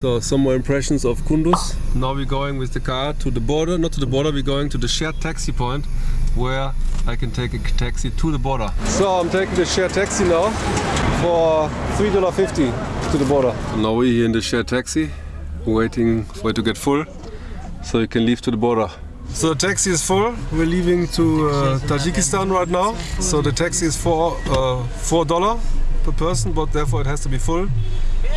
So some more impressions of Kunduz. Now we're going with the car to the border, not to the border, we're going to the shared taxi point where I can take a taxi to the border. So I'm taking the shared taxi now for $3.50 to the border. Now we're here in the shared taxi, waiting for it to get full so you can leave to the border. So the taxi is full. We're leaving to uh, Tajikistan right now. So the taxi is for uh, four dollar per person, but therefore it has to be full.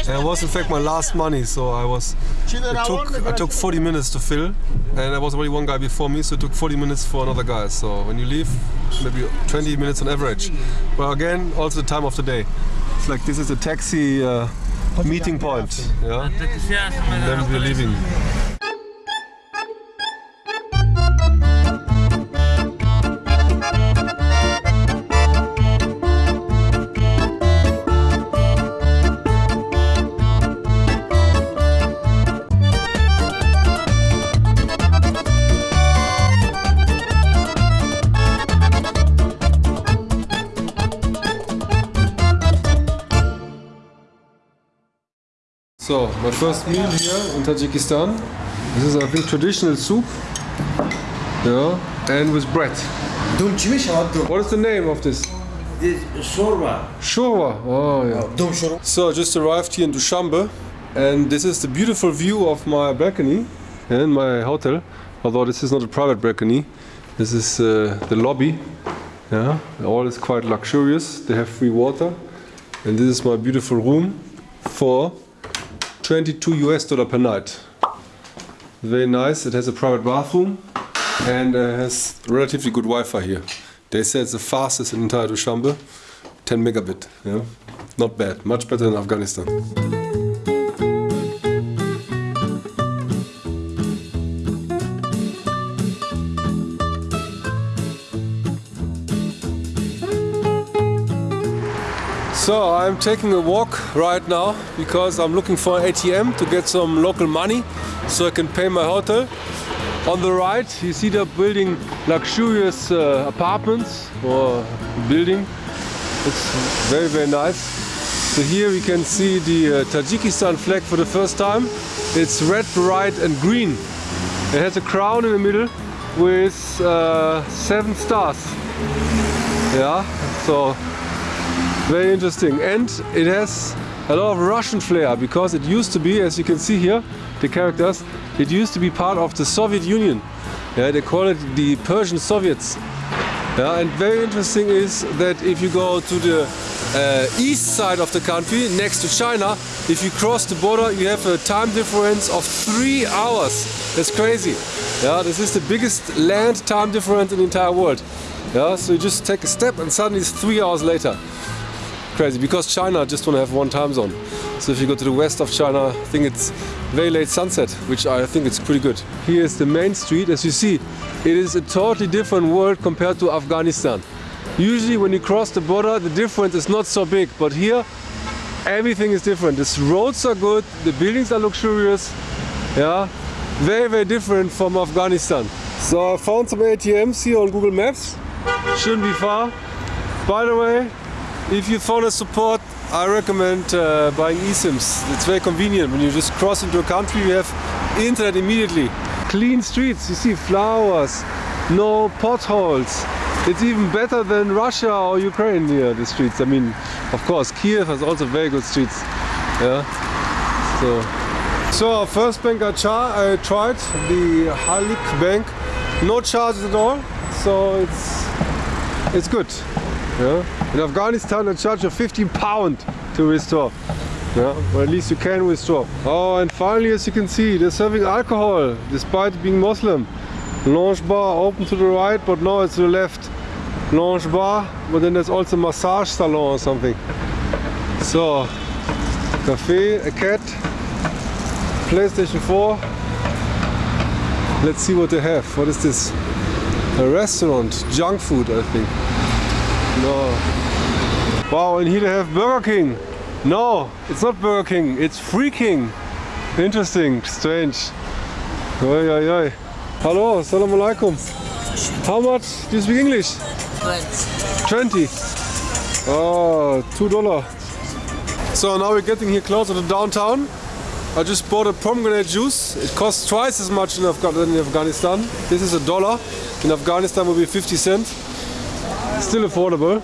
And it was in fact my last money, so I was. It took I took 40 minutes to fill, and there was already one guy before me, so it took 40 minutes for another guy. So when you leave, maybe 20 minutes on average. But again, also the time of the day. It's like this is a taxi uh, meeting point, yeah. And then we're leaving. So, my first meal here in Tajikistan. This is, I think, traditional soup. Yeah, and with bread. Dum What is the name of this? This shorba. Shorwa. Oh, yeah. Dum şorba. So, I just arrived here in Dushanbe, and this is the beautiful view of my balcony and my hotel. Although this is not a private balcony, this is uh, the lobby. Yeah, all is quite luxurious. They have free water, and this is my beautiful room for 22 US dollar per night. Very nice. It has a private bathroom and uh, has relatively good Wi-Fi here. They say it's the fastest in entire Dushanbe, 10 megabit. Yeah, not bad. Much better than Afghanistan. So I'm taking a walk right now because I'm looking for an ATM to get some local money so I can pay my hotel. On the right you see they're building luxurious uh, apartments or building. It's very very nice. So here we can see the uh, Tajikistan flag for the first time. It's red, white and green. It has a crown in the middle with uh, seven stars. Yeah, so very interesting. And it has a lot of Russian flair because it used to be, as you can see here, the characters, it used to be part of the Soviet Union. Yeah, they call it the Persian Soviets. Yeah, and very interesting is that if you go to the uh, east side of the country, next to China, if you cross the border, you have a time difference of three hours. That's crazy. Yeah, this is the biggest land time difference in the entire world. Yeah, so you just take a step and suddenly it's three hours later crazy because China just want to have one time zone. So if you go to the west of China, I think it's very late sunset, which I think it's pretty good. Here is the main street. As you see, it is a totally different world compared to Afghanistan. Usually when you cross the border, the difference is not so big, but here everything is different. The roads are good, the buildings are luxurious, yeah, very, very different from Afghanistan. So I found some ATMs here on Google Maps, shouldn't be far. By the way, if you a support, I recommend uh, buying eSIMs. It's very convenient. When you just cross into a country, you have internet immediately. Clean streets, you see flowers, no potholes. It's even better than Russia or Ukraine here, the streets. I mean, of course, Kiev has also very good streets. Yeah. So, so first bank I, I tried, the Halyk Bank, no charges at all. So it's it's good. Yeah? In Afghanistan, they charge you 15 pound to restore. Yeah, or at least you can restore. Oh, and finally, as you can see, they're serving alcohol, despite being Muslim. Lounge bar open to the right, but now it's to the left. Lounge bar, but then there's also massage salon or something. So, cafe, a cat, PlayStation 4. Let's see what they have. What is this? A restaurant, junk food, I think. No. Wow, and here they have Burger King. No, it's not Burger King, it's Freaking. Interesting, strange. Oi, oi, oi. Hello, assalamu alaikum. How much do you speak English? 20. 20. Oh, two dollar. So now we're getting here closer to downtown. I just bought a pomegranate juice. It costs twice as much in in Afghanistan. This is a dollar. In Afghanistan will be 50 cents. Still affordable.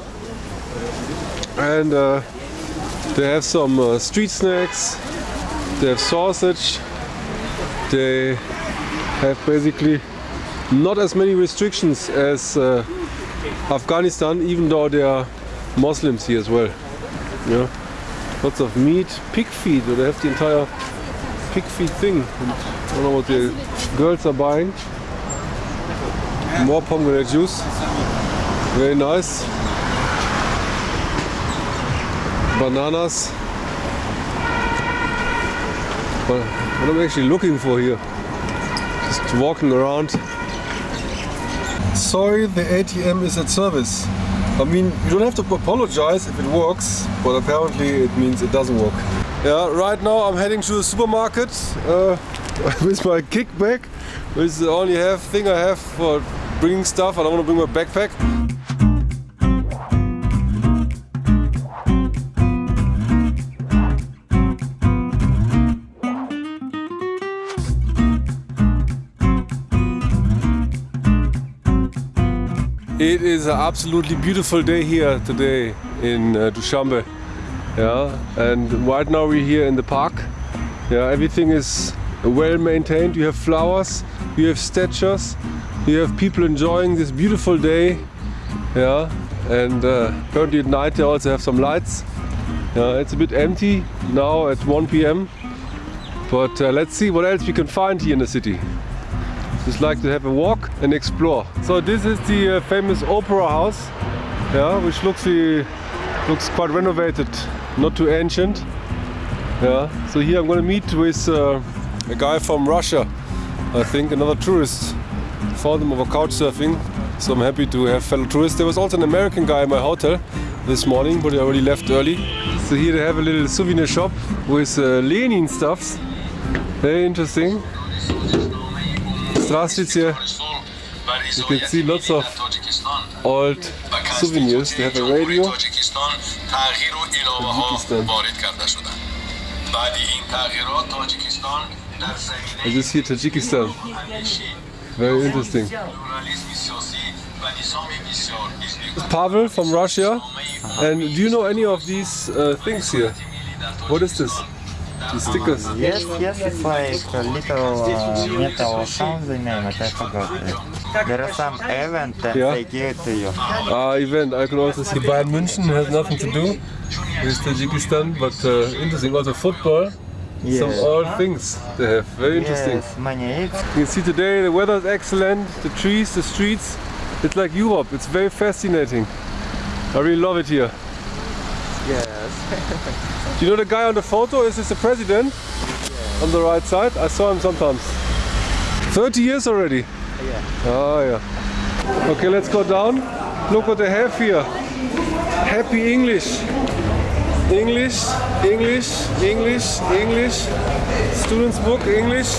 And uh, they have some uh, street snacks. They have sausage. They have basically not as many restrictions as uh, Afghanistan, even though there are Muslims here as well. Yeah. Lots of meat, pig feet. They have the entire pig feet thing. And I don't know what the girls are buying. More pomegranate juice. Very nice. Bananas. But what am I'm actually looking for here. Just walking around. Sorry, the ATM is at service. I mean, you don't have to apologize if it works, but apparently it means it doesn't work. Yeah, right now I'm heading to the supermarket uh, with my kickback, which is the only have thing I have for bringing stuff. I don't want to bring my backpack. It is an absolutely beautiful day here today in uh, Dushanbe. Yeah, and right now we're here in the park. Yeah, everything is well maintained. You have flowers, you have statues, you have people enjoying this beautiful day. Yeah, and uh, currently at night they also have some lights. Yeah, it's a bit empty now at 1 p.m. But uh, let's see what else we can find here in the city. Just like to have a walk and explore. So this is the uh, famous opera house, yeah, which looks uh, looks quite renovated, not too ancient. Yeah. So here I'm going to meet with uh, a guy from Russia, I think, another tourist. Found him over couch surfing, so I'm happy to have fellow tourists. There was also an American guy in my hotel this morning, but he already left early. So here they have a little souvenir shop with uh, Lenin stuffs. Very interesting. Здравствуйте. You can see lots of old souvenirs. They have a radio. I just see, Tajikistan. Very interesting. Pavel from Russia. And do you know any of these uh, things here? What is this? These stickers. Yes, yes, it's like a little uh, metal something name, but I forgot it. There are some event and Yeah. they give it to you. Ah, event. I could also see Bayern München has nothing to do with Tajikistan, but uh, interesting. Also football. Some Yes. old things they have. Very interesting. Yes, many it's You can see today the weather is excellent, the trees, the streets. It's like Europe. It's very fascinating. I really love it here. yes. Do you know the guy on the photo? Is this the president? On the right side? I saw him sometimes. 30 years already? Yeah. Oh yeah. Okay, let's go down. Look what they have here. Happy English. English, English, English, English. Students book English.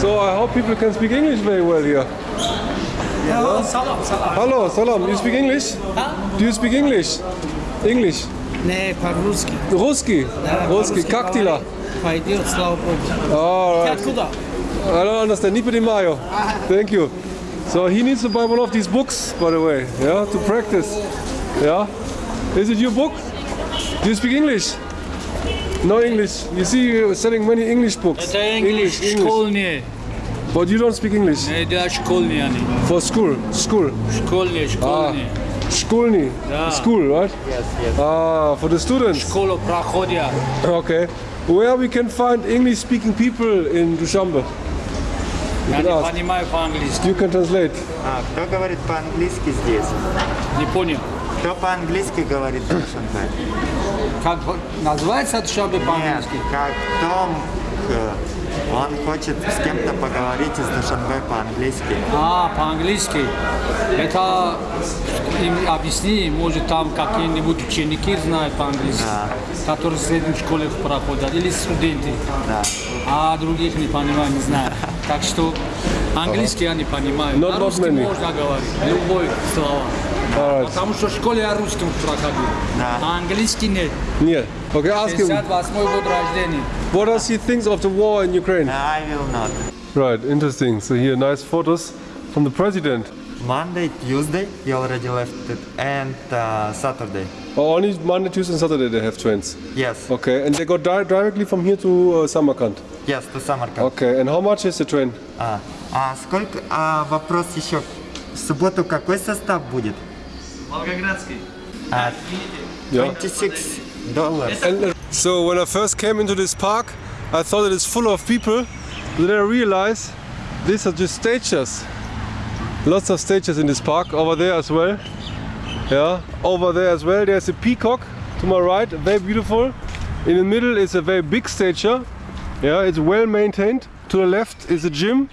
So I hope people can speak English very well here. Hello, salam, salam. Hello, salam. You speak English? Do you speak English? English. Не, по-русски. Русский? Русский. Как дела? Пойдет, слава богу. All Ты right. откуда? I don't understand. Ni Mayo. Thank you. So he needs to buy one of these books, by the way, yeah, to practice. Yeah. Is it your book? Do you speak English? No English. You see, you're selling many English books. Это English, школьные. But you don't speak English Да, школьные они. for school. School. Школьные, школьные. Школьный. Да. School, right? Yes, yes. Ah, for the students. Школу проходят. Okay. Where we can find English-speaking people in Dushanbe? Я не понимаю по-английски. You can translate. А, кто говорит по-английски здесь? Не понял. Кто по-английски говорит в Шанхае? Как называется Нет, по-английски? как Том, он хочет с кем-то поговорить из Душанбе по-английски. А, по-английски. Это им объясни, может там какие-нибудь ученики знают по-английски, Да. которые в средней школе проходят, или студенты. Да. А других не понимаю, не знаю. Так что английский я не понимаю. Not русском many. можно говорить, любой слова. All right. Потому что в школе я русским проходил. Да. А английский нет. Yeah. Okay, ask him. 58 год рождения. What does he think of the war in Ukraine? I will not. Right, interesting. So here, nice photos from the president. Monday, Tuesday, he already left it, and uh, Saturday. Oh, only Monday, Tuesday, and Saturday they have trains. Yes, Okay, and they go di- directly from here to uh, Samarkand. yes, to Samarkand. Okay, and how much is the train? А, а сколько? А вопрос еще. В субботу какой состав будет? Волгоградский. А, Yeah. 26 долларов. And uh, so when I first came into this park, I thought it is full of people. But then I realized these are just stages. Lots of stages in this park. Over there as well. Yeah. Over there as well. There's a peacock to my right, very beautiful. In the middle is a very big stager. Yeah, it's well maintained. To the left is a gym.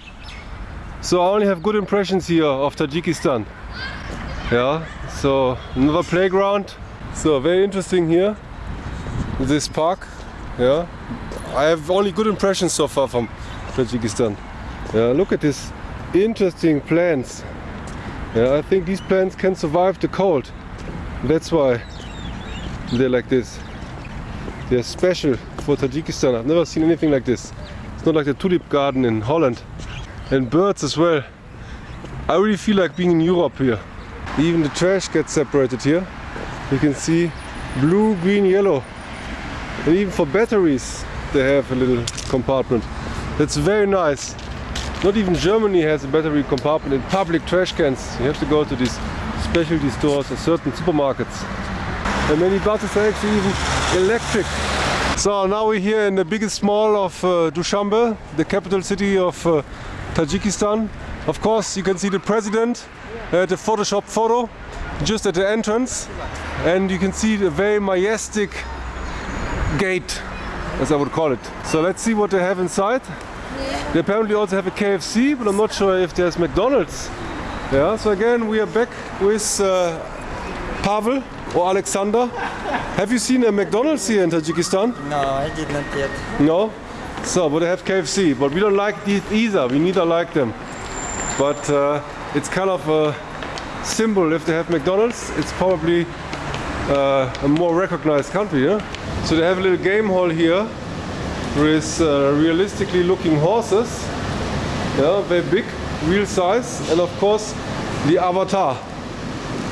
So I only have good impressions here of Tajikistan. Yeah. so another playground. So very interesting here this park. Yeah, I have only good impressions so far from Tajikistan. Yeah, look at this interesting plants. Yeah, I think these plants can survive the cold. That's why they're like this. They're special for Tajikistan. I've never seen anything like this. It's not like the tulip garden in Holland. And birds as well. I really feel like being in Europe here. Even the trash gets separated here. You can see blue, green, yellow. And even for batteries, they have a little compartment. That's very nice. Not even Germany has a battery compartment in public trash cans. You have to go to these specialty stores or certain supermarkets. And many buses are actually even electric. So now we're here in the biggest mall of uh, Dushanbe, the capital city of uh, Tajikistan. Of course, you can see the president at the Photoshop photo just at the entrance. And you can see the very majestic gate, as I would call it. So let's see what they have inside. They apparently also have a KFC, but I'm not sure if there's McDonald's. Yeah, so again, we are back with uh, Pavel or Alexander. Have you seen a McDonald's here in Tajikistan? No, I did not yet. No? So, but they have KFC, but we don't like these either. We neither like them. But uh, it's kind of a symbol. If they have McDonald's, it's probably uh, a more recognized country, yeah? So they have a little game hall here with uh, realistically looking horses. Yeah, very big, real size, and of course the avatar.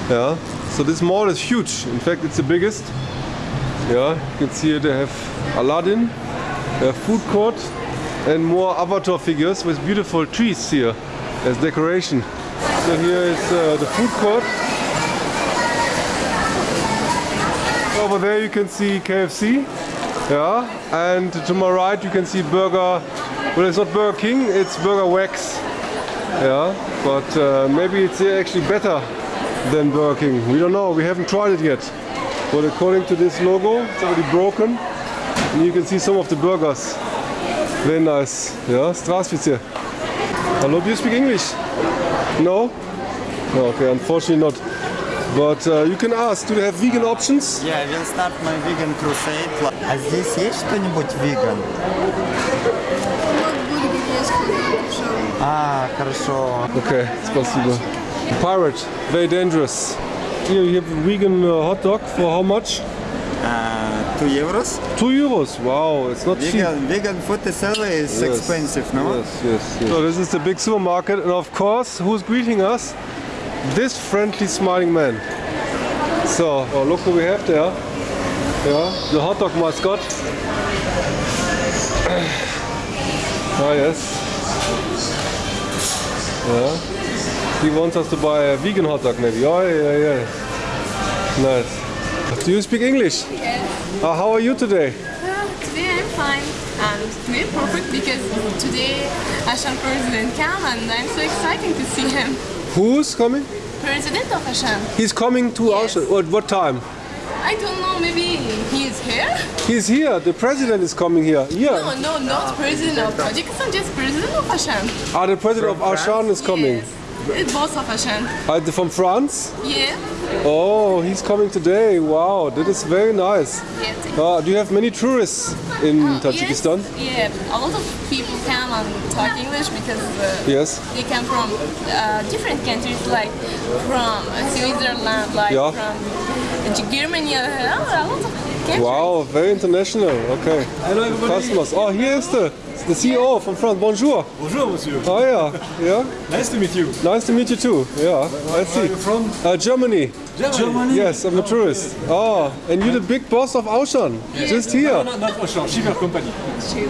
Yeah. So this mall is huge. In fact, it's the biggest. Yeah, you can see here they have Aladdin, a food court, and more avatar figures with beautiful trees here as decoration. So here is uh, the food court. Over there you can see KFC. Yeah, and to my right you can see Burger, well it's not Burger King, it's Burger Wax. Yeah, but uh, maybe it's actually better than Burger King. We don't know, we haven't tried it yet. But according to this logo, it's already broken. And you can see some of the burgers. Very nice. Yeah, Straßwitze. Hello, do you speak English? No? No, okay, unfortunately not. But uh, you can ask, do they have vegan options? Yeah, I will start my vegan crusade. А здесь есть что-нибудь веган? А, хорошо. Okay, спасибо. Pirate, very dangerous. Here you have a vegan uh, hot dog for how much? А, 2 euros? Two euros. Wow, it's not cheap. Vegan, vegan food is Yes. expensive, no? Yes, yes, yes. So this is the big supermarket, and of course, who's greeting us? This friendly, smiling man. So, oh, look who we have there. Yeah, the hot dog mascot. Ah, yes. Yeah. He wants us to buy a vegan hot dog, maybe. Oh, yeah, yeah. Nice. Do you speak English? Yes. Uh, how are you today? Uh, today I'm fine. And today perfect because today Hashan president came and I'm so excited to see him. Who's coming? President of Hashan. He's coming to Yes. us. At what time? I don't know, maybe he is here? He's here. The president is coming here. Yeah. No, no, not president of Tajikistan, just president of Hashan. Ah, the president of Ashan is coming. Yes. It's both of Hashan. Uh, the- from France? Yeah. Oh, he's coming today. Wow, that is very nice. Yeah. thank- Uh, do you have many tourists in Tajikistan? Yes, yeah, a lot of people come and talk English because uh, Yes. they come from uh, different countries, like from uh, Switzerland, like Yeah. from uh, Germany, uh, a lot of countries. Wow, very international. Okay. Hello everybody. Customers. Oh, here is the the CEO from France. Bonjour. Bonjour monsieur. Oh yeah, yeah. Nice to meet you. Nice to meet you too. Yeah, I see. Where are you from? Uh, Germany. Germany. Yes, I'm a tourist. Oh, and you're the big boss of Aushan. Just here. no, not Auchan, Shiver Company.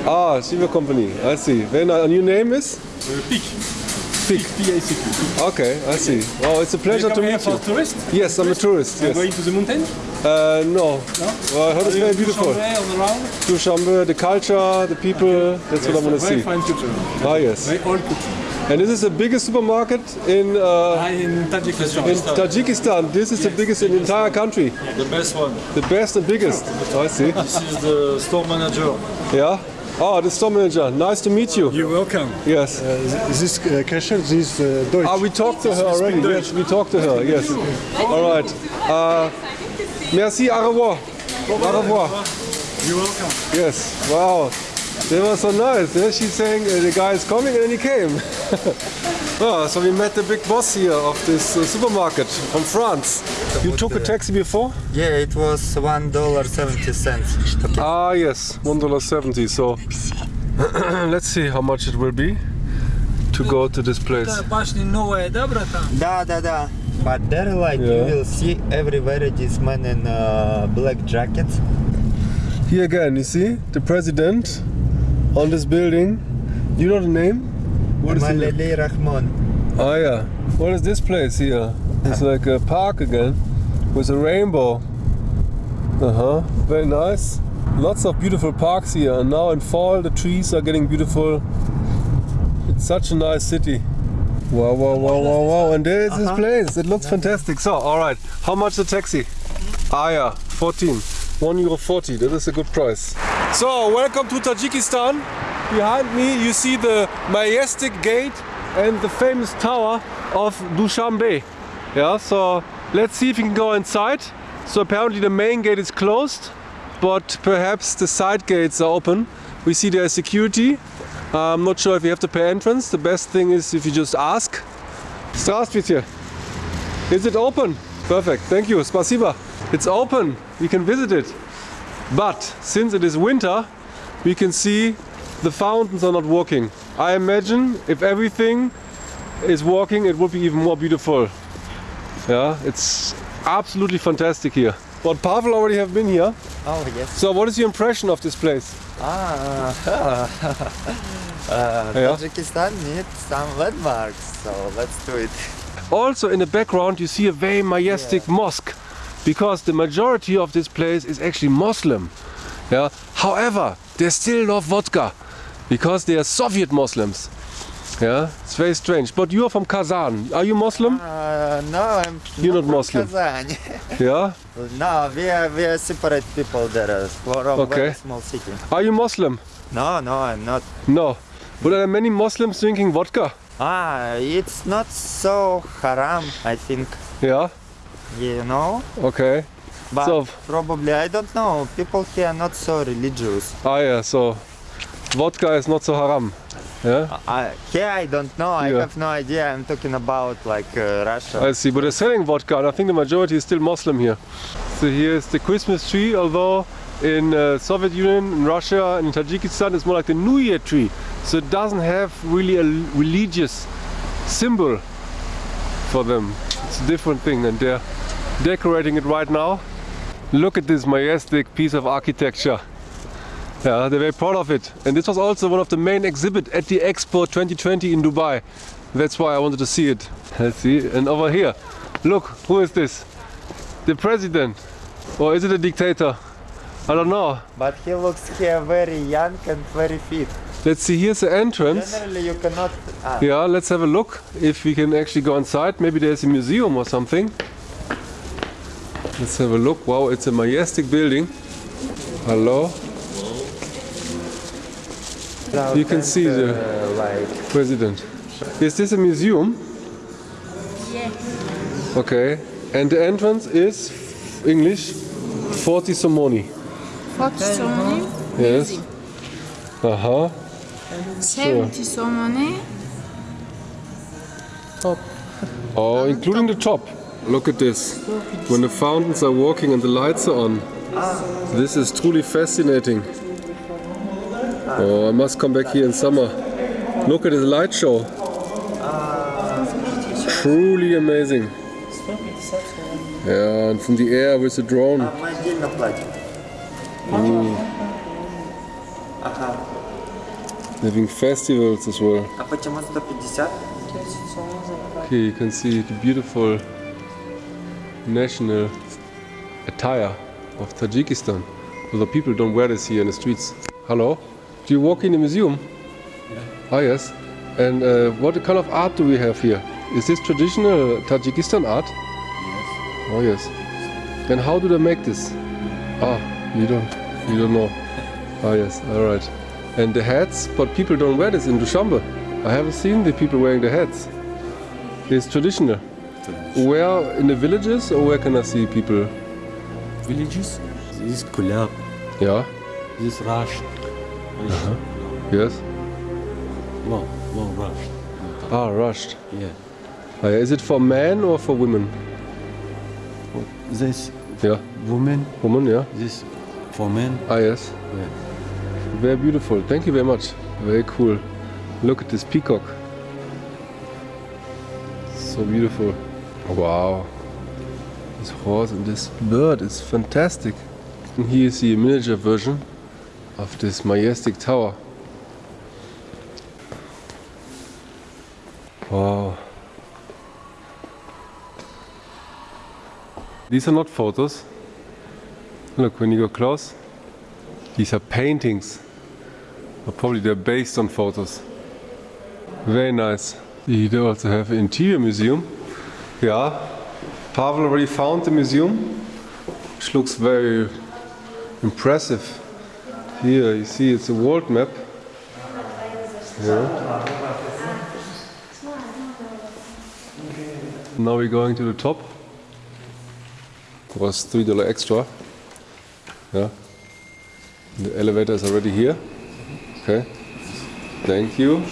Ah, Shiva Company. I see. Very nice. And your name is? Uh, Peak. Peak. P-I-C-Q. Okay, I see. Oh, it's a pleasure to come here meet for you. tourist? Yes, I'm a tourist. You're Yes. going to the mountain? Uh, no. No? Well, I heard it's very beautiful. Chambray on the? Dushanbe, the culture, the people. That's what I want to see. Very fine culture. Ah, yes. Very old culture. And this is the biggest supermarket in uh, Ah, in Tajikistan. in Tajikistan. This is the biggest in the entire country. The best one. The best and biggest. I see. This is the store manager. Yeah. Oh, the store manager. Nice to meet you. You're welcome. Yes. Is This uh, cashier, this uh, Deutsch. Ah, we talked to her already. Yes, we talked to her. Yes. All right. Uh, merci. Au revoir. Au revoir. You're welcome. Yes. Wow. They were so nice. Yeah? She's saying uh, the guy is coming and then he came. oh, so we met the big boss here of this uh, supermarket from France. You took a taxi before? Yeah, it was one dollar seventy cents. Okay. Ah, yes, one dollar seventy. So let's see how much it will be to go to this place. Bašni nova je dobra tam. Da, da, da. But there, like you will see everywhere this man in uh, black jackets. Here again, you see the president on this building. You know the name? What is the Rahmon. Oh yeah. What is this place here? It's like a park again with a rainbow. Uh huh. Very nice. Lots of beautiful parks here, and now in fall the trees are getting beautiful. It's such a nice city. Wow, wow, wow, wow, wow. And there is this place. It looks fantastic. So, alright. How much the taxi? Ah, yeah. 14. 1 euro 40. That is a good price. So, welcome to Tajikistan. Behind me, you see the majestic gate and the famous tower of Dushanbe. Yeah, so let's see if we can go inside. So, apparently, the main gate is closed, but perhaps the side gates are open. We see there is security. I'm not sure if you have to pay entrance. The best thing is if you just ask. Здравствуйте. Is it open? Perfect. Thank you. Spasiba. It's open. We can visit it. But since it is winter, we can see the fountains are not working. I imagine if everything is working, it would be even more beautiful. Yeah, it's absolutely fantastic here. But Pavel already have been here. Oh yes. So what is your impression of this place? Ah, uh, Yeah. Tajikistan needs some landmarks, so let's do it. Also in the background you see a very majestic mosque because the majority of this place is actually Muslim. Yeah. However, they still love vodka because they are Soviet Muslims. Yeah, it's very strange. But you are from Kazan. Are you Muslim? Uh, no, I'm You're not from Muslim. Kazan. Yeah. no, we are we are separate people there. uh, From Okay. very small city. Are you Muslim? No, no, I'm not. No. But are there many Muslims drinking vodka? Ah, it's not so haram, I think. Yeah. You know, Okay. but So- probably I don't know. People here are not so religious. Ah yeah. So vodka is not so haram. Yeah. I, here I don't know. I Yeah. have no idea. I'm talking about like uh, Russia. I see, but they're selling vodka, and I think the majority is still Muslim here. So here's the Christmas tree, although in uh, Soviet Union, in Russia, and in Tajikistan, it's more like the New Year tree. So it doesn't have really a religious symbol for them. It's a different thing, and they're decorating it right now. Look at this majestic piece of architecture. Yeah, they're very proud of it. And this was also one of the main exhibit at the Expo 2020 in Dubai. That's why I wanted to see it. Let's see. And over here, look, who is this? The president. Or is it a dictator? I don't know. But he looks here very young and very fit. Let's see, here's the entrance. Generally, you cannot. Ah, Yeah, let's have a look if we can actually go inside. Maybe there's a museum or something. Let's have a look. Wow, it's a majestic building. Hello, you can see the- uh, like president. Is this a museum? Yes. Okay. And the entrance is English 40 somoni. Forty somoni, Yes. Uh-huh. seventy somoni, Oh, including the top. Look at this. When the fountains are working and the lights are on. This is truly fascinating. Oh, I must come back here in summer. Look at this light show. Truly amazing. Yeah, and from the air with the drone. Mm. Having festivals as well. Okay, you can see the beautiful national attire of Tajikistan. Although people don't wear this here in the streets. Hello? Do you walk in the museum? Ah, yes. And uh, what kind of art do we have here? Is this traditional Tajikistan art? Yes. Oh, yes. And how do they make this? Ah, you don't, you don't know. Ah, yes. All right. And the hats, but people don't wear this in Dushanbe. I haven't seen the people wearing the hats. It's traditional. Where in the villages or where can I see people? Villages. This is Kulab. Yeah. This is Rash. Yes. Long, long Rash. Ah, rushed. Yeah. Ah, yeah. Is it for men or for women? This Yeah. woman. Woman, yeah. This for men. Ah, yes. Yeah. Very beautiful. Thank you very much. Very cool. Look at this peacock. So beautiful. Wow. This horse and this bird is fantastic. And here is the miniature version of this majestic tower. Wow. These are not photos. Look, when you go close, these are paintings. Or probably they're based on photos. Very nice. You also have an interior museum. Yeah. Pavel already found the museum, which looks very impressive. Here you see it's a world map. Yeah. Now we're going to the top. It was three dollar extra. Yeah. The elevator is already here. Okay. Thank you.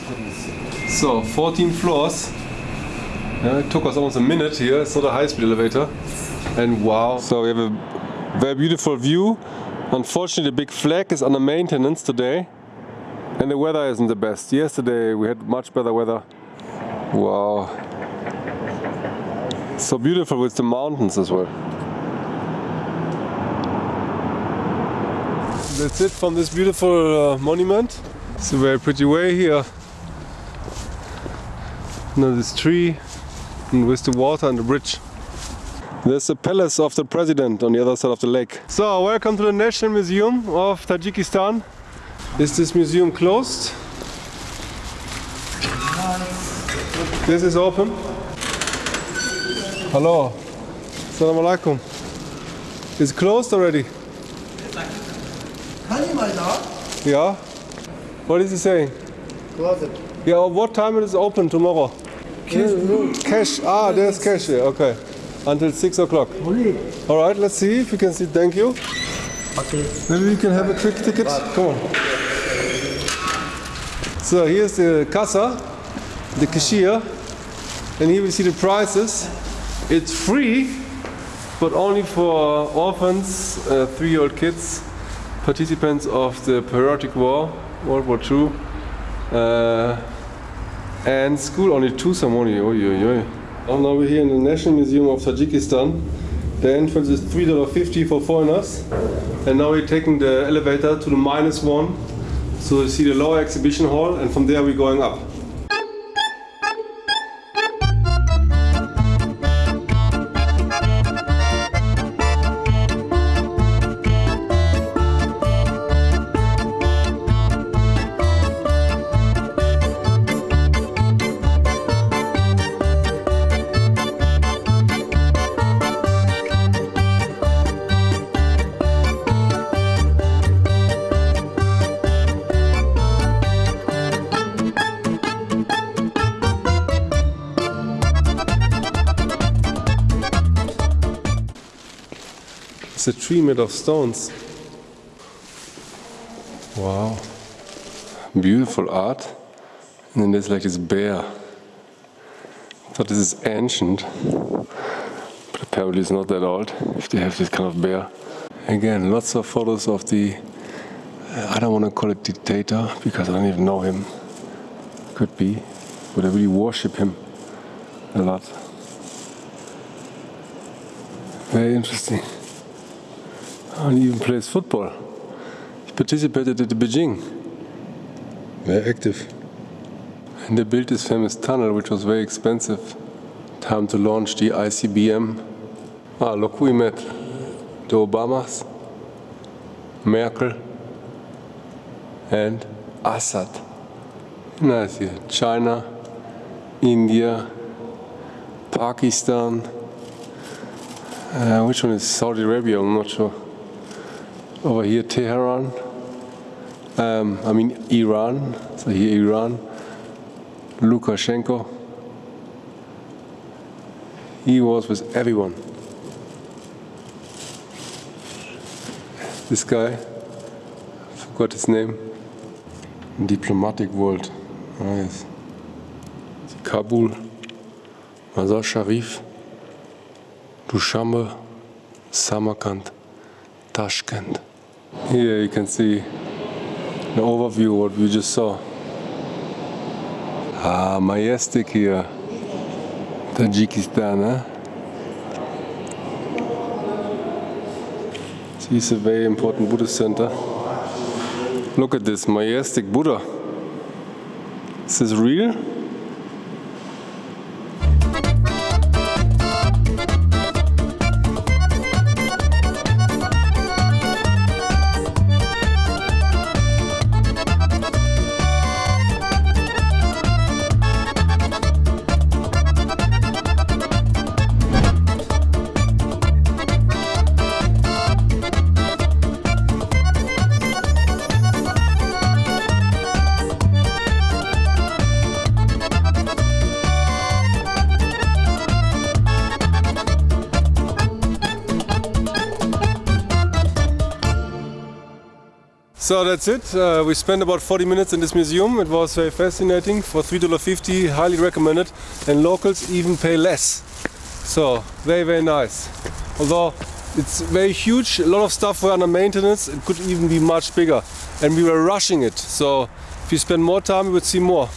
So 14 floors. Yeah, it took us almost a minute here. It's not a high-speed elevator. And wow. So we have a very beautiful view. Unfortunately, the big flag is under maintenance today. And the weather isn't the best. Yesterday we had much better weather. Wow. So beautiful with the mountains as well. That's it from this beautiful uh, monument. It's a very pretty way here. Now this tree and with the water and the bridge. There's the palace of the president on the other side of the lake. So welcome to the National Museum of Tajikistan. Is this museum closed? This is open. Hello. Assalamu alaikum. It's closed already. Yeah. What is he saying? Closet. Yeah, what time it is open tomorrow? Cash. Ah, there's cash here. Okay. Until six o'clock. All right. Let's see if we can see. Thank you. Okay. Maybe we can have a quick ticket. Come on. So here's the casa, the cashier, and here we see the prices. It's free, but only for orphans, uh, three-year-old kids, participants of the Patriotic War, World War II, uh, and school only two somoni. Oi, oi, oi. Oh, now we're here in the National Museum of Tajikistan. The entrance is $3.50 for foreigners. And now we're taking the elevator to the minus one. So you see the lower exhibition hall and from there we're going up. It's a tree made of stones. Wow. Beautiful art. And then there's like this bear. I thought this is ancient. But apparently it's not that old if they have this kind of bear. Again, lots of photos of the, I don't want to call it dictator because I don't even know him. Could be. But I really worship him a lot. Very interesting. And even plays football. He participated at the Beijing. Very active. And they built this famous tunnel, which was very expensive. Time to launch the ICBM. Ah, look we met. The Obamas, Merkel, and Assad. Nice here. China, India, Pakistan. Uh, which one is Saudi Arabia? I'm not sure. Over here, Tehran. Um, I mean, Iran. So here, Iran. Lukashenko. He was with everyone. This guy, I forgot his name. Diplomatic world. Ah, yes. Kabul, Mazar Sharif, Dushanbe, Samarkand, Tashkent. Here you can see the overview of what we just saw. Ah, majestic here. Tajikistan, huh? This is a very important Buddhist center. Look at this majestic Buddha. Is this real? So that's it. Uh, we spent about 40 minutes in this museum. It was very fascinating. For $3.50, highly recommended. And locals even pay less. So very, very nice. Although it's very huge, a lot of stuff were under maintenance. It could even be much bigger. And we were rushing it. So if you spend more time, you would see more.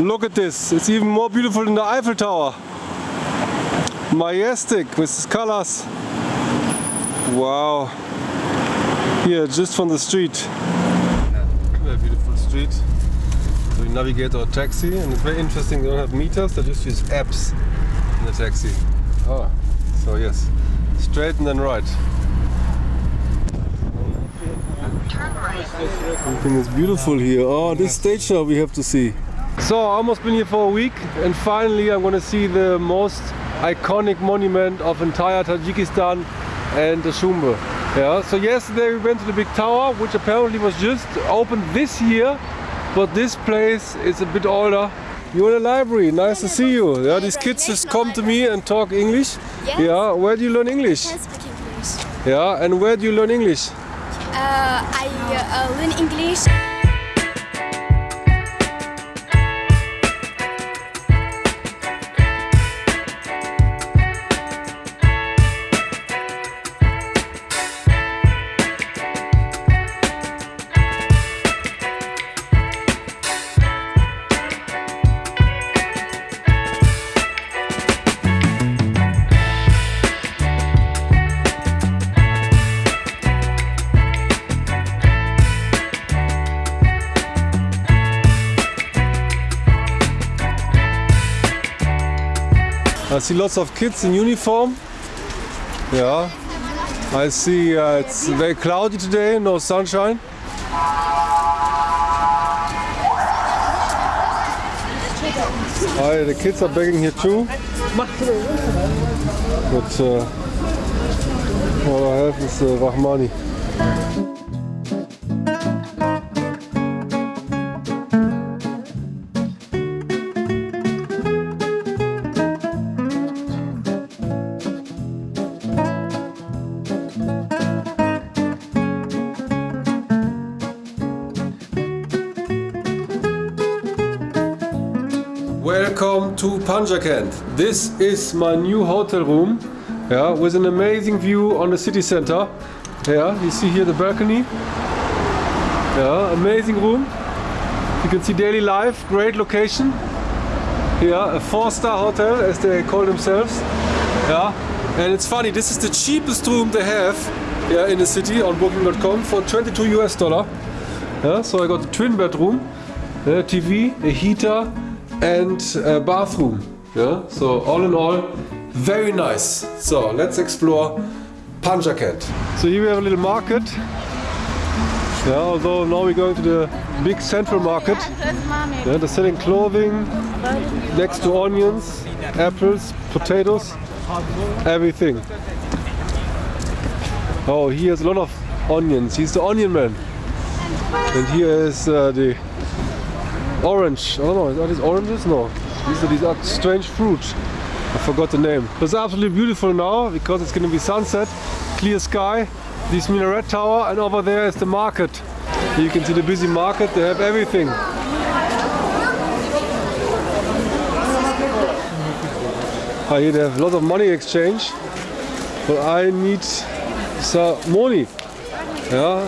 Look at this. It's even more beautiful than the Eiffel Tower. Majestic with colors. Wow. Here, just from the street. Very beautiful street. So we navigate our taxi and it's very interesting, they don't have meters, they just use apps in the taxi. Oh, so yes, straight and then right. Everything is beautiful here. Oh, this stage show we have to see. So I almost been here for a week and finally I'm gonna see the most iconic monument of entire Tajikistan and Dushanbe. Yeah, so yesterday we went to the big tower, which apparently was just opened this year, but this place is a bit older. You're in the library, nice to see you. Yeah, these kids just come to me and talk English. Yes. Yeah, where do you learn English? speak English. Yeah, and where do you learn English? Uh, I uh, learn English. See lots of kids in uniform. Yeah. I see uh, it's very cloudy today, no sunshine. Hi, the kids are begging here too. But uh, all I have is uh, Rahmani. Panjakent. This is my new hotel room, yeah, with an amazing view on the city center. Yeah, you see here the balcony. Yeah, amazing room. You can see daily life, great location. Yeah, a four-star hotel as they call themselves. Yeah, and it's funny, this is the cheapest room they have yeah, in the city on booking.com for 22 US dollar. Yeah, so I got a twin bedroom, a TV, a heater and a bathroom. Yeah, so all in all, very nice. So let's explore Panjakent. So here we have a little market. Yeah, although now we're going to the big central market. Yeah, they're selling clothing next to onions, apples, potatoes, everything. Oh, he has a lot of onions. He's the onion man. And here is uh, the orange. Oh no, are these oranges? No. These are these are strange fruits. I forgot the name. It's absolutely beautiful now because it's going to be sunset, clear sky, this minaret tower, and over there is the market. You can see the busy market. They have everything. Ah, here they have a lot of money exchange, but I need some money. Yeah,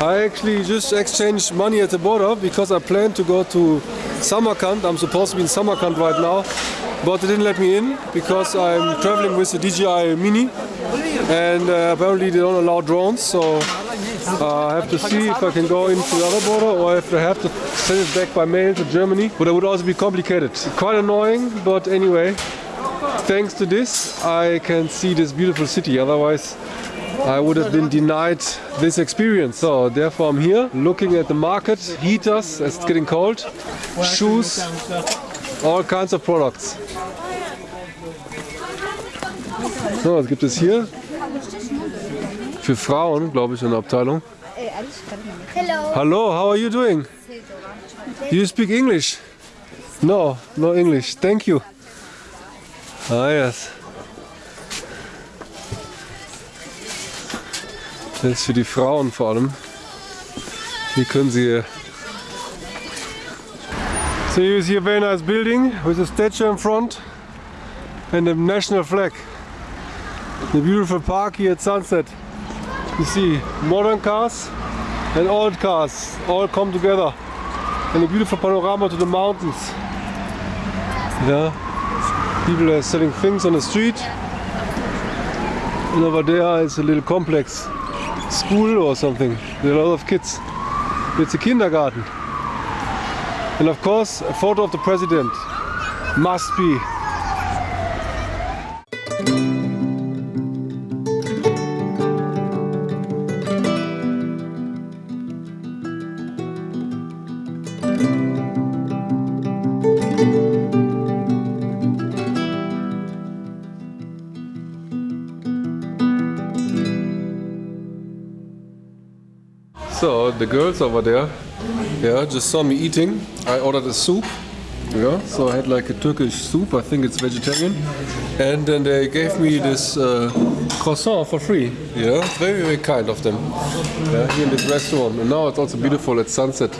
I actually just exchanged money at the border because I plan to go to Samarkand. I'm supposed to be in Samarkand right now, but they didn't let me in because I'm traveling with the DJI Mini and uh, apparently they don't allow drones. So uh, I have to see if I can go into the other border or if I have to send it back by mail to Germany. But it would also be complicated. Quite annoying, but anyway, thanks to this, I can see this beautiful city. Otherwise, I would have been denied this experience. So therefore I'm here looking at the market, heaters as it's getting cold, shoes, all kinds of products. So, was gibt es hier? Für Frauen, glaube ich, eine Abteilung. Hello. Hello, how are you doing? Do you speak English? No, no English. Thank you. Ah, yes. Das ist für die Frauen vor allem. Hier können sie. So you see a very nice building with a statue in front and a national flag. The beautiful park here at sunset. You see modern cars and old cars all come together. And a beautiful panorama to the mountains. Yeah. People are selling things on the street. And over there is a little complex school or something. There are a lot of kids. It's a kindergarten. And of course, a photo of the president must be. Girls over there, yeah, just saw me eating. I ordered a soup. Yeah, so I had like a Turkish soup. I think it's vegetarian, and then they gave me this uh, croissant for free. Yeah, very very kind of them. Yeah, here in this restaurant, and now it's also beautiful at sunset.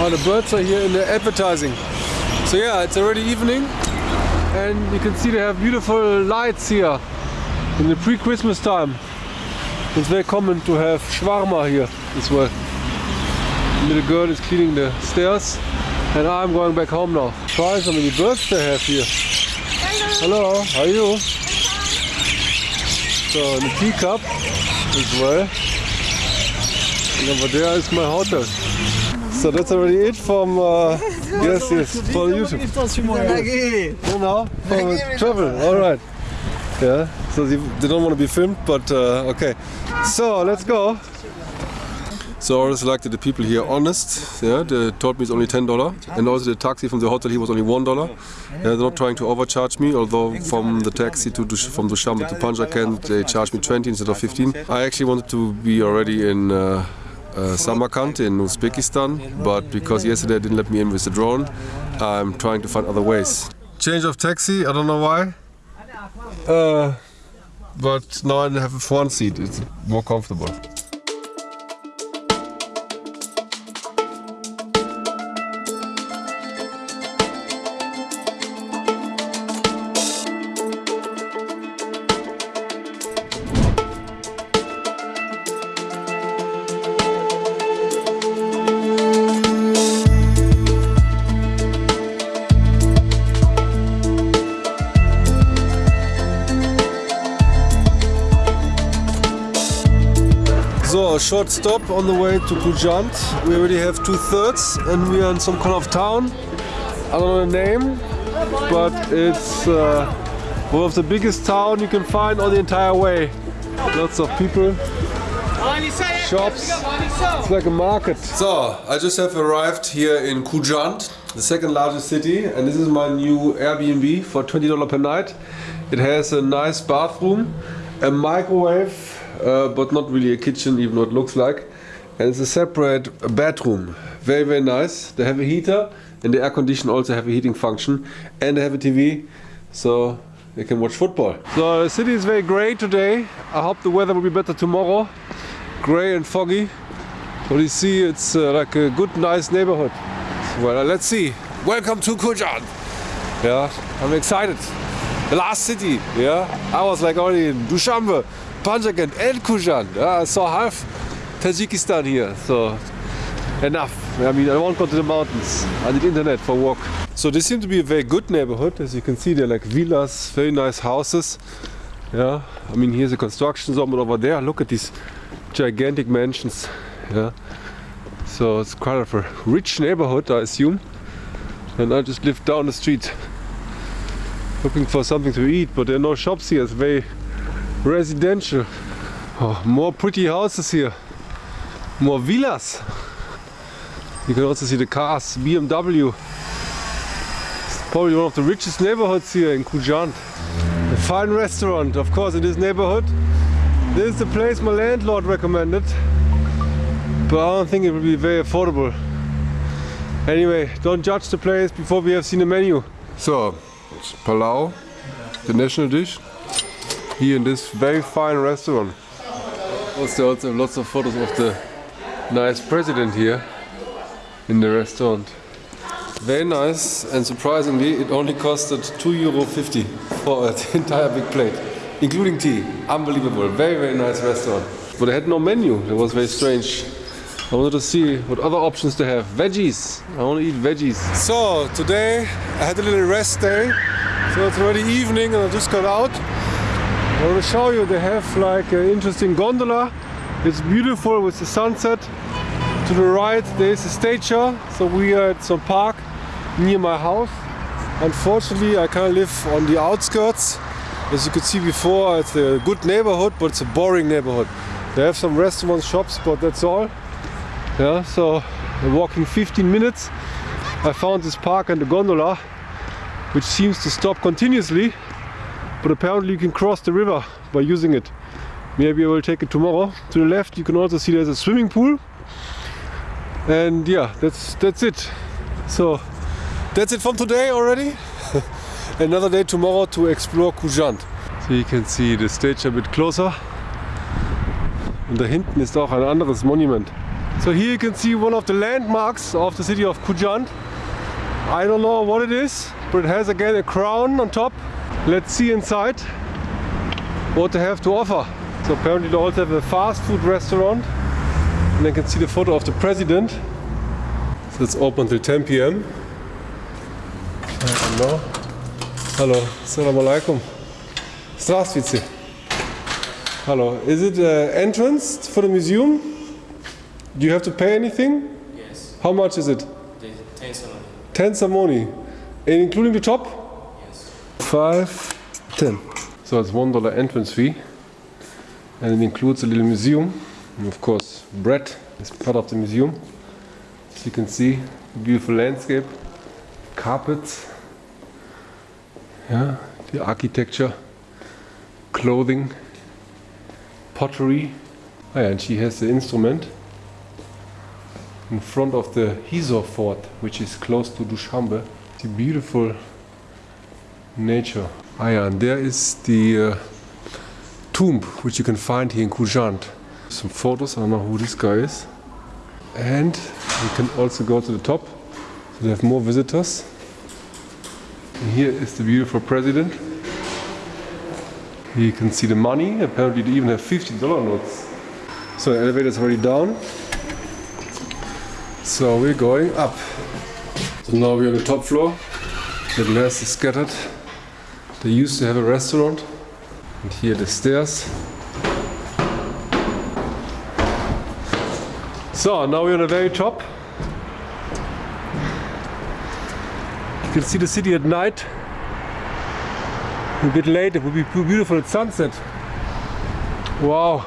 Oh, the birds are here in the advertising. So yeah, it's already evening, and you can see they have beautiful lights here in the pre-Christmas time. It's very common to have shawarma here as well. The little girl is cleaning the stairs and I'm going back home now. Try how many birds they have here. Hello. Hello, how are you? So, in a teacup as well. And over there is my hotel. So that's already it from, uh, yes, yes, for YouTube. No, no, from travel, alright. Yeah, so they, they don't want to be filmed, but uh, okay. So let's go. Always like that the people here honest. Yeah, they told me it's only ten dollar, and also the taxi from the hotel here was only one dollar. Yeah, they're not trying to overcharge me, although from the taxi to Dush, from Dushanbe to Panjakent they charged me 20 instead of 15. I actually wanted to be already in. Uh, uh, Samarkand in Uzbekistan, but because yesterday they didn't let me in with the drone, I'm trying to find other ways. Change of taxi, I don't know why. Uh, but now I have a front seat, it's more comfortable. Short stop on the way to Khujand. We already have two thirds and we are in some kind of town. I don't know the name, but it's uh, one of the biggest town you can find on the entire way. Lots of people, shops, it's like a market. So, I just have arrived here in Khujand, the second largest city, and this is my new Airbnb for $20 per night. It has a nice bathroom, a microwave, uh, but not really a kitchen, even though it looks like. And it's a separate bedroom. Very, very nice. They have a heater, and the air condition also have a heating function, and they have a TV, so they can watch football. So the city is very grey today. I hope the weather will be better tomorrow. Grey and foggy. But you see, it's uh, like a good, nice neighborhood. Well, uh, let's see. Welcome to Khujand. Yeah, I'm excited. The last city. Yeah, I was like only in Dushanbe, Panjshir and Khujand. Yeah, I half Tajikistan here. So enough. I mean, I won't go to the mountains. I need internet for walk. So this seems to be a very good neighborhood. As you can see, they're like villas, very nice houses. Yeah, I mean, here's a construction zone, over there, look at these gigantic mansions. Yeah, so it's quite of a rich neighborhood, I assume. And I just live down the street, looking for something to eat, but there are no shops here. It's very residential. Oh, more pretty houses here, more villas. You can also see the cars, BMW. It's probably one of the richest neighborhoods here in Khujand. A fine restaurant, of course, in this neighborhood. This is the place my landlord recommended, but I don't think it will be very affordable. Anyway, don't judge the place before we have seen the menu. So, it's palau, the national dish, here in this very fine restaurant. Also, also lots of photos of the nice president here in the restaurant. Very nice and surprisingly it only costed 2 euro 50 for an entire big plate, including tea. Unbelievable, very very nice restaurant. But they had no menu, that was very strange. I wanted to see what other options they have. Veggies, I want to eat veggies. So today I had a little rest day, so it's already evening and I just got out. I will show you they have like an interesting gondola. It's beautiful with the sunset. To the right there is a stature, so we are at some park near my house. Unfortunately I kind of live on the outskirts. As you could see before it's a good neighborhood but it's a boring neighborhood. They have some restaurants, shops but that's all. Yeah, so walking 15 minutes I found this park and the gondola which seems to stop continuously but apparently you can cross the river by using it. Maybe I will take it tomorrow. To the left you can also see there's a swimming pool. And yeah that's that's it. So that's it from today already. Another day tomorrow to explore Khujand so you can see the stage a bit closer. Und da hinten ist auch ein anderes Monument. So here you can see one of the landmarks of the city of Khujand I don't know what it is but it has again a crown on top Let's see inside what they have to offer. So apparently they also have a fast food restaurant. And I can see the photo of the president. So it's open till 10 p.m. Hello. Hello. assalamu alaikum. Здравствуйте. Hello. Is it an entrance for the museum? Do you have to pay anything? Yes. How much is it? 10 somoni. 10 somoni. And including the top? 5, 10. So it's one dollar entrance fee. And it includes a little museum. And of course, bread is part of the museum. As you can see, beautiful landscape, carpets, yeah, the architecture, clothing, pottery. Oh yeah, and she has the instrument in front of the Hisor fort, which is close to Dushanbe. The beautiful nature. Ah yeah, and there is the uh, tomb which you can find here in Khujand some photos. I don't know who this guy is. And you can also go to the top. So they have more visitors. And here is the beautiful president. Here you can see the money. Apparently they even have $50 notes. So the elevator is already down. So we're going up. So now we're on the top floor. The glass is scattered. They used to have a restaurant. And here the stairs. So now we're on the very top. You can see the city at night. A bit late, it would be beautiful at sunset. Wow,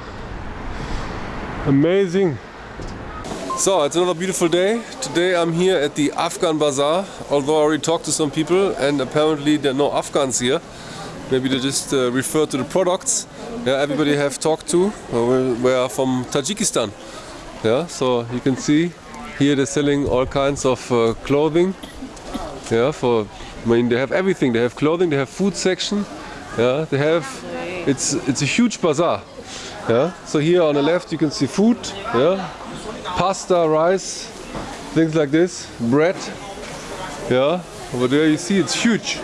amazing. So it's another beautiful day. Today I'm here at the Afghan Bazaar, although I already talked to some people and apparently there are no Afghans here. Maybe they just uh, refer to the products. Yeah, everybody I have talked to uh, were from Tajikistan. Yeah, so you can see here they're selling all kinds of uh, clothing. Yeah, for I mean they have everything. They have clothing, they have food section. Yeah, they have it's it's a huge bazaar. Yeah, so here on the left you can see food. Yeah, pasta, rice, things like this, bread. Yeah, over there you see it's huge.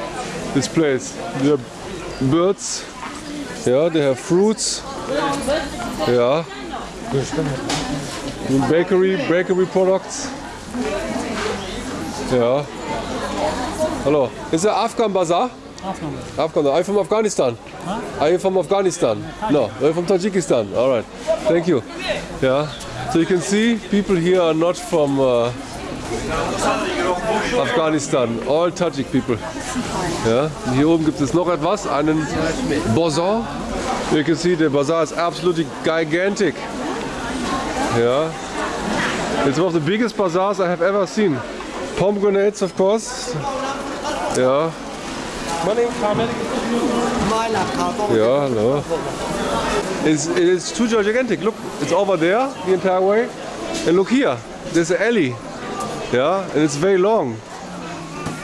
This place. There are birds. Yeah, they have fruits. Yeah. Bakery, bakery products. Yeah. Hello. Is it Afghan bazaar? Afghan. Afghan. Are you from Afghanistan? Are you from Afghanistan? No. Are you from Tajikistan? All right. Thank you. Yeah. So you can see people here are not from uh, Afghanistan. All Tajik people. Ja. Und hier oben gibt es noch etwas, einen Bazaar. You can see the bazaar is absolutely gigantic. Yeah. It's one of the biggest bazaars I have ever seen. Pomegranates, of course. Yeah. Yeah, no. It's, it is too gigantic. Look, it's over there the entire way. And look here, there's an alley. Yeah, and it's very long.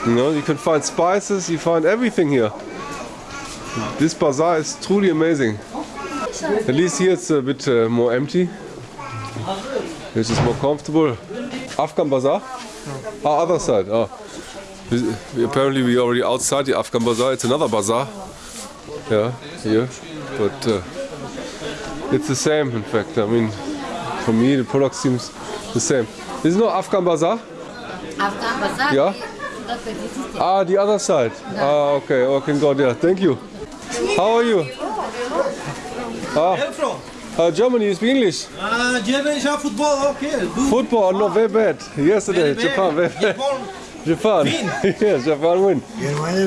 You know, you can find spices, you find everything here. This bazaar is truly amazing. At least here it's a bit uh, more empty. It's is more comfortable. Afghan bazaar? Ah, other side. Oh. Apparently we already outside the Afghan bazaar. It's another bazaar. Yeah, here. But uh, it's the same in fact. I mean, for me the product seems the same. This is no Afghan bazaar? Afghan bazaar. Yeah. Ah, the other side. Ah, okay. Oh, can go there. Thank you. How are you? Ah, uh, Germany. You speak English? Uh, German shot football, okay. Good. Football, not very bad. Yesterday, Very bad. Japan, very bad. Japan. Japan. yes, Japan win.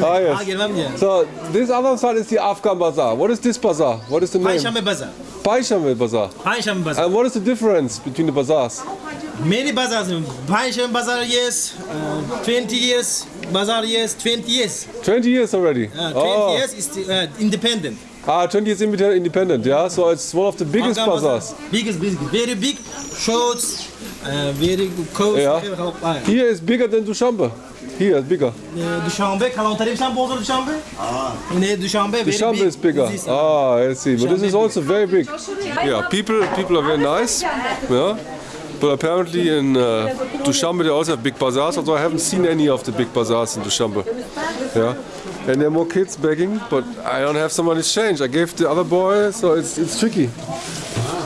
Ah, Ah, yes. So this other side is the Afghan bazaar. What is this bazaar? What is the name? Panjshanbe bazaar. Paishamel bazaar. Panjshanbe bazaar. And what is the difference between the bazaars? Many bazaars. Panjshanbe bazaar, yes. Uh, 20 years. Bazaar, yes. 20 years. 20 years already. Uh, 20 oh. years is uh, independent. Ah, 20 years independent, independent. Yeah, so it's one of the biggest Afghan bazaar. bazaars. Biggest, biggest. Very big. Shorts. Here is bigger than coast, yeah. Here is bigger than Dushanbe. Here is bigger. Uh, Dushanbe, Kalantarim Shambozer Dushanbe? Ah. Nee, Dushanbe, Dushanbe is bigger. Ah, I see. But this is also very big. Yeah, people people are very nice. Yeah. But apparently in uh, Dushanbe they also have big bazaars, although I haven't seen any of the big bazaars in Dushanbe. Yeah. And there are more kids begging, but I don't have so much change. I gave the other boy, so it's, it's tricky.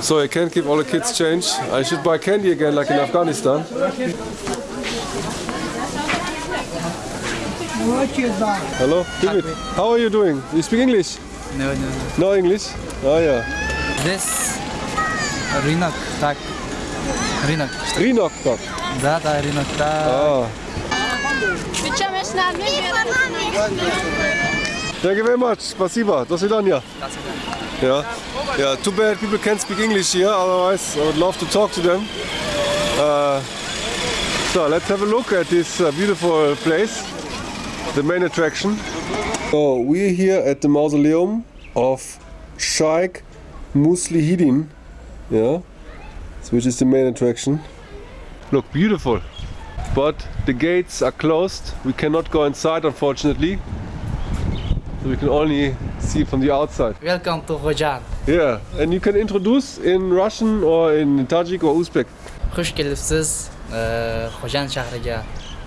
So I can't give all the kids change. I should buy candy again like in Afghanistan. Hello, give it. How are you doing? You speak English? No, no, no. No English? Oh yeah. Здесь рынок, так. Рынок. Rinok так. Да, да, рынок, да. Ah. Thank you very much. Спасибо. До свидания. Yeah. Yeah. Too bad people can't speak English here. Otherwise, I would love to talk to them. Uh, so let's have a look at this uh, beautiful place, the main attraction. So we're here at the mausoleum of Sheikh Muslihidin. Yeah. Which is the main attraction. Look, beautiful. But the gates are closed. We cannot go inside, unfortunately. So we can only see from the outside. Welcome to Khojan. Yeah, and you can introduce in Russian or in Tajik or Uzbek. Xush kelibsiz uh, Khojan shahriga.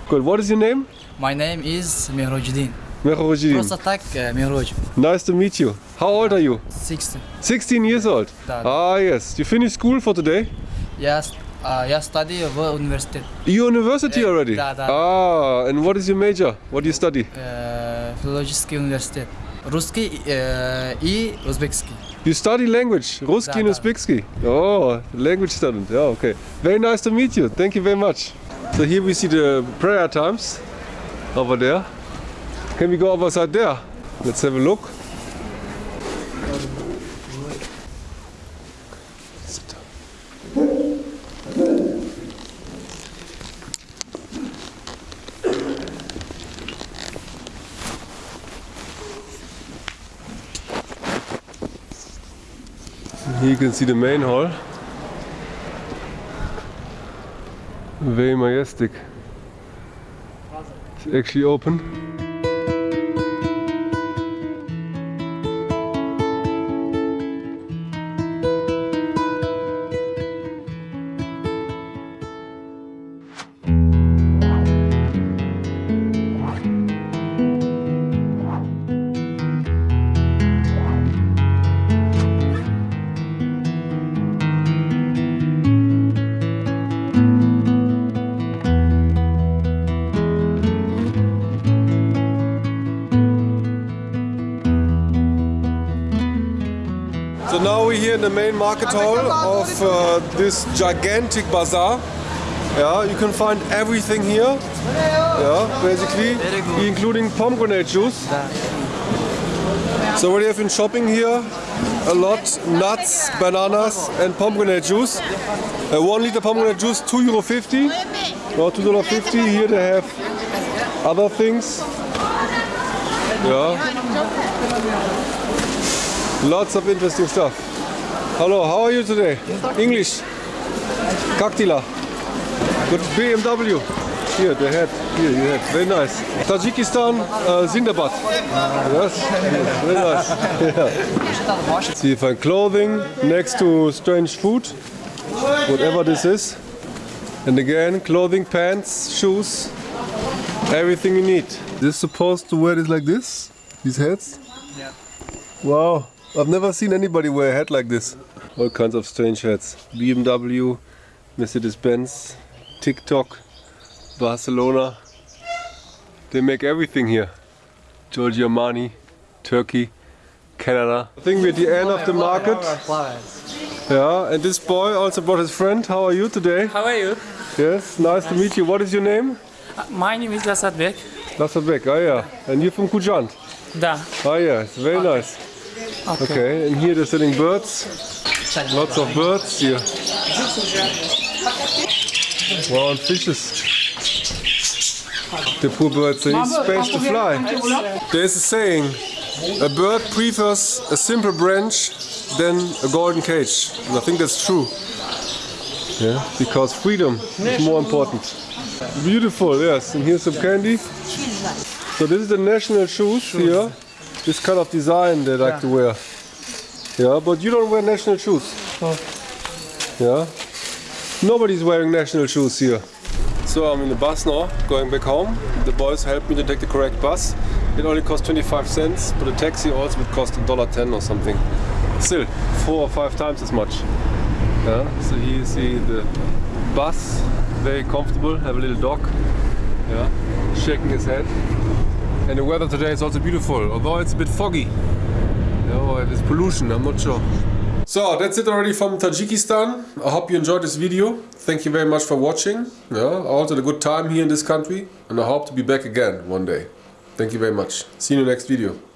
Good. What is your name? My name is Mehrojuddin. Mehrojuddin. Просто так uh, Mehroj. Nice to meet you. How old are you? 16. 16 years old. Да. Ah, yes. You finished school for today? Я, с- а, я study в университет. University Eh, already? да, да. Ah, and what is your major? What do you study? Э, филологический университет. Русский э, и узбекский. You study language, Ruski and Uzbekski. Oh, language student. Yeah, okay. Very nice to meet you. Thank you very much. So here we see the prayer times over there. Can we go over side there? Let's have a look. Can see the main hall. Very majestic. It's actually open. In the main market hall of uh, this gigantic bazaar. Yeah, you can find everything here. Yeah, basically, including pomegranate juice. So what do you have in shopping here? A lot, nuts, bananas and pomegranate juice. Uh, one liter pomegranate juice, two euro fifty. Or two dollar fifty. Here they have other things. Yeah. Lots of interesting stuff. Hello, how are you today? English. Kaktila. Good BMW. Here, the head. Here, you have. Very nice. Tajikistan, uh, Zindabad. Yes, yes, very nice. Yeah. See if I find clothing next to strange food, whatever this is. And again, clothing, pants, shoes, everything you need. This supposed to wear this like this? These hats? Yeah. Wow, I've never seen anybody wear a hat like this. All kinds of strange hats. BMW, Mercedes-Benz, TikTok, Barcelona. They make everything here. Giorgio Armani, Turkey, Canada. I think we're at the end of the market. Yeah, and this boy also brought his friend. How are you today? How are you? Yes, nice to meet you. What is your name? My name is Lasadbek. Lasabek, oh yeah. And you're from Khujand? Da. Ah yeah, it's very nice. Okay. Okay, and here they're selling birds. Lots of birds here. Wow, and fishes. The poor birds, they need space to fly. There's a saying, a bird prefers a simple branch than a golden cage. And I think that's true. Yeah, because freedom is more important. Beautiful, yes. And here's some candy. So this is the national shoes here. This kind of design they like to wear. Yeah, but you don't wear national shoes. Yeah. Nobody's wearing national shoes here. So I'm in the bus now, going back home. The boys helped me to take the correct bus. It only cost 25 cents, but a taxi also would cost $1.10 or something. Still, four or five times as much. Yeah, so here you see the bus, very comfortable, have a little dog, yeah, shaking his head. And the weather today is also beautiful, although it's a bit foggy. Yeah, or it's pollution, I'm not sure. So that's it already from Tajikistan. I hope you enjoyed this video. Thank you very much for watching. Yeah, I also had a good time here in this country and I hope to be back again one day. Thank you very much. See you in the next video.